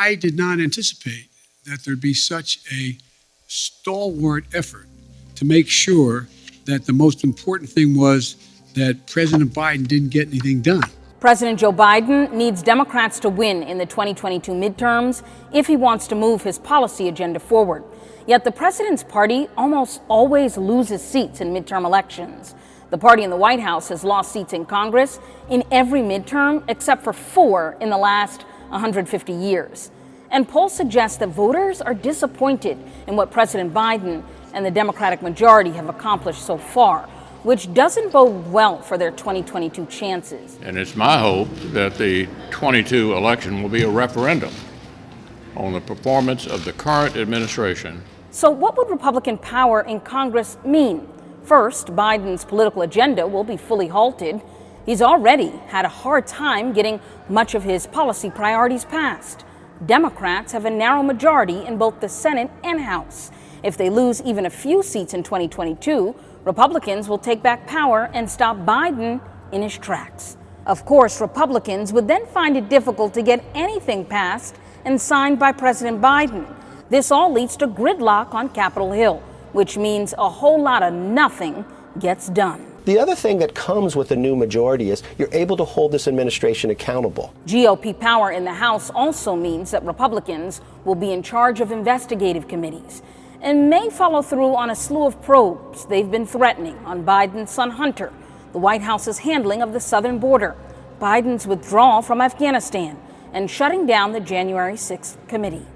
I did not anticipate that there'd be such a stalwart effort to make sure that the most important thing was that President Biden didn't get anything done. President Joe Biden needs Democrats to win in the 2022 midterms if he wants to move his policy agenda forward. Yet the president's party almost always loses seats in midterm elections. The party in the White House has lost seats in Congress in every midterm except for four in the last 150 years. And polls suggest that voters are disappointed in what President Biden and the Democratic majority have accomplished so far, which doesn't bode well for their 2022 chances. And it's my hope that the 22 election will be a referendum on the performance of the current administration. So, what would Republican power in Congress mean? First, Biden's political agenda will be fully halted. He's already had a hard time getting much of his policy priorities passed. Democrats have a narrow majority in both the Senate and House. If they lose even a few seats in 2022, Republicans will take back power and stop Biden in his tracks. Of course, Republicans would then find it difficult to get anything passed and signed by President Biden. This all leads to gridlock on Capitol Hill, which means a whole lot of nothing gets done. The other thing that comes with a new majority is you're able to hold this administration accountable. GOP power in the House also means that Republicans will be in charge of investigative committees and may follow through on a slew of probes they've been threatening on Biden's son Hunter, the White House's handling of the southern border, Biden's withdrawal from Afghanistan, and shutting down the January 6th committee.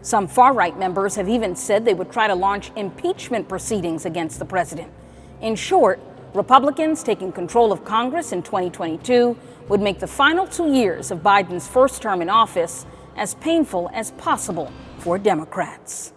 Some far right members have even said they would try to launch impeachment proceedings against the president. In short, Republicans taking control of Congress in 2022 would make the final two years of Biden's first term in office as painful as possible for Democrats.